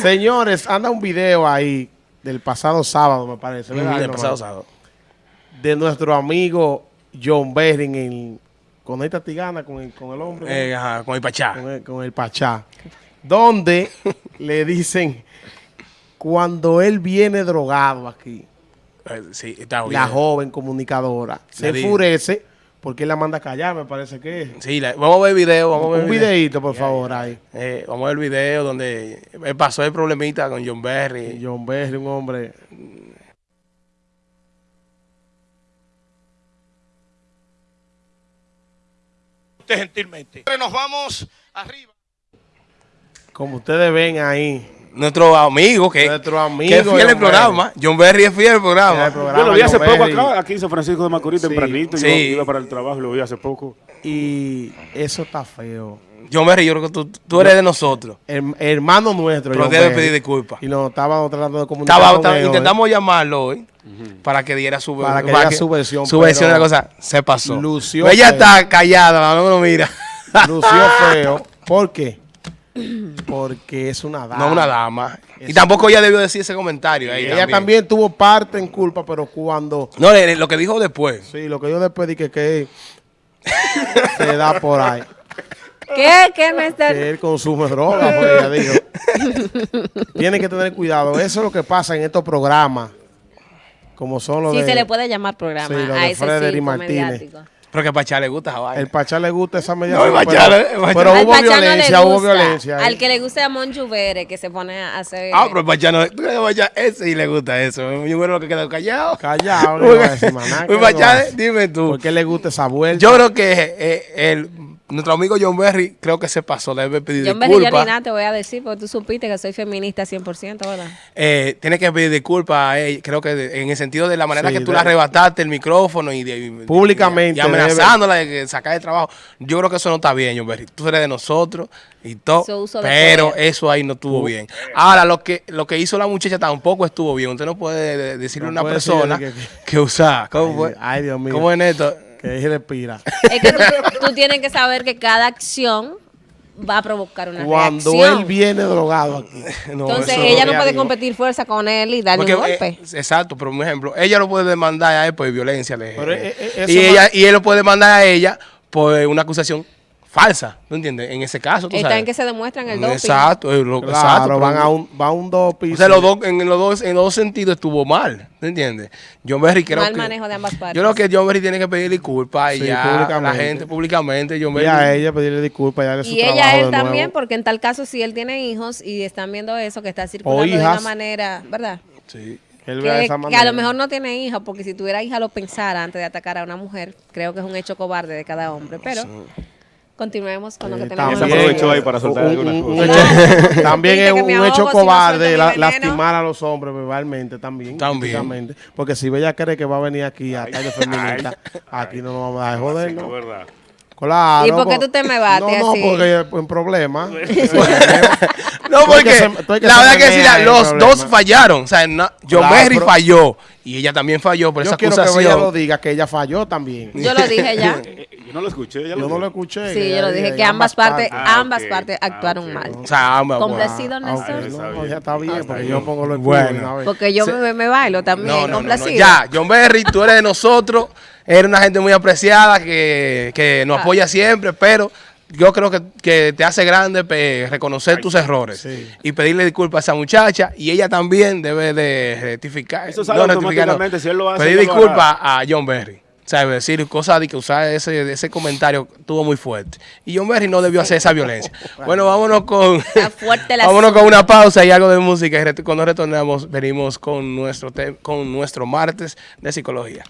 Señores, anda un video ahí del pasado sábado, me parece. Mm, ¿verdad, el hermano? pasado sábado. De nuestro amigo John Berry en con esta tigana, con el, con el hombre. Eh, ajá, con el Pachá. con el, con el Pachá, donde le dicen, cuando él viene drogado aquí, Eh, sí, está bien. la joven comunicadora se enfurece porque él la manda a callar, me parece que es. Sí, la- vamos a ver el video. Vamos a ver Un el video. videito, por favor, ahí. Eh, vamos a ver el video donde pasó el problemita con John Berry. John Berry, un hombre. usted gentilmente. Nos vamos arriba. Como ustedes ven ahí, Nuestro amigo que, Nuestro amigo que es fiel al programa. John Berry es fiel al programa. el programa Yo lo vi hace John poco Berry, acá, aquí en San Francisco de Macorís, Sí, tempranito. sí. Yo iba para el trabajo lo vi hace poco. Y eso está feo. John Berry, yo creo que tú, tú eres de nosotros. Her- hermano nuestro. Pero John debe Berry. pedir disculpas. Y nos estábamos tratando de comunicar. Estaba, con estaba- él hoy. intentamos llamarlo hoy para que diera su, Para que diera su versión, Su versión de la cosa. Se pasó. lució Ella feo. está callada, no lo mira. Lució feo. ¿Por qué? Porque es una dama. No una dama. Y Eso. tampoco ella debió decir ese comentario. ahí Ella también tuvo parte en culpa, pero cuando. No, le- lo que dijo después. Sí, lo que yo después dije que se da por ahí. ¿Qué? ¿Qué me está...? Que él consume droga, pues ella dijo. Tienen que tener cuidado. Eso es lo que pasa en estos programas. Como son los Sí, de. se le puede llamar programa Sí, a de ese circo Martínez. mediático. Pero que a Pachá le gusta esa vaina. El Pachá le gusta esa. No, el pero, Pachá le- el Pachá- pero Al hubo Pachá no le violencia, hubo violencia. ahí. Al que le gusta a Monju Vere, que se pone a hacer... Ah, pero el Pachá no. ¿Tú crees que Pachá ese y le gusta eso? Yo creo que quedó callado. Callado, no Pachá, dime tú. ¿Por qué le gusta esa vuelta? Yo creo que eh, el, nuestro amigo John Berry creo que se pasó, debe pedir Yo en vez de yo ni disculpas. nada te voy a decir, porque tú supiste que soy feminista 100%, ¿verdad? Eh, tiene que pedir disculpas a ella, creo que de- en el sentido de la manera Sí, que tú de- le arrebataste el micrófono y, de, y- Públicamente y amenazándola de que sacar de trabajo. Yo creo que eso no está bien, John Berry. Tú eres de nosotros y todo, Su uso de pero poder. eso ahí no estuvo bien. Ahora, lo que lo que hizo la muchacha tampoco estuvo bien. Usted no puede de- decirle a una puede persona que, que- usa. ¿Cómo Ay, fue? ay, Dios mío. ¿Cómo es esto? Que él respira. Es que tú, tú tienes que saber que cada acción va a provocar una Cuando reacción. él viene drogado aquí. No, Entonces ella no puede competir fuerza con él y darle Porque, un golpe. eh, exacto, pero un ejemplo, ella lo puede demandar a él por violencia. de Pero, género. eh, eh, y, ella, y él lo puede demandar a ella por una acusación falsa, ¿tú entiendes? En ese caso, tú Está sabes. en que se demuestran el doping. Exacto, eh, lo- exacto. Claro, pero- van a un, va a un doping. o sea, los en, los dos, en los dos sentidos estuvo mal, ¿tú entiendes? John Berry creo Mal que... manejo de ambas partes. Yo creo que John Berry tiene que pedir disculpas y Sí, ya a la gente públicamente. John Y a ella pedirle disculpas y darle su Y ella a él de también, nuevo. porque en tal caso, si él tiene hijos y están viendo eso, que está circulando de una manera, ¿verdad? Sí. Que él Que, esa que a lo mejor no tiene hija, porque si tuviera hija lo pensara antes de atacar a una mujer. Creo que es un hecho cobarde de cada hombre. Pero continuemos con lo que Eh, tenemos. Se también, es un, hecho no cobarde la- lastimar a los hombres verbalmente también. También. Porque si ella cree que va a venir aquí a estar de feminista, aquí no nos vamos a dejar joder, ¿no? verdad. Claro. ¿Y por qué tú te me bates No, no, así? porque en problema. No, porque la verdad que sí, los dos fallaron. O sea, no- John Claro, Berry pero- falló y ella también falló por Yo esa quiero que ella acusación. lo diga, que ella falló también. Yo lo dije ya. No lo escuché. ella Yo no lo escuché. Sí, yo lo dije, que ambas partes, Ah, ambas ok. partes Ah, actuaron mal. O sea, ambas- Complacido, Ah, Néstor. Está no, ya está bien, porque bien. yo pongo los Bueno. Porque yo me, me bailo también, No, no, no, no. complacido. Ya, John Berry, tú eres de nosotros, eres una gente muy apreciada que, que nos Ah. apoya siempre, pero yo creo que, que te hace grande pe- reconocer tus errores sí. y pedirle disculpas a esa muchacha y ella también debe de rectificar. Eso sale rectificar, automáticamente, si él lo hace, Pedir lo disculpas a John Berry. ¿Sabes? Decir cosas de que usar ese, ese comentario tuvo muy fuerte. Y John Berry no debió hacer esa violencia. Bueno, vámonos con. Vámonos con una pausa y algo de música. Y cuando retornamos, venimos con nuestro, con nuestro martes de psicología.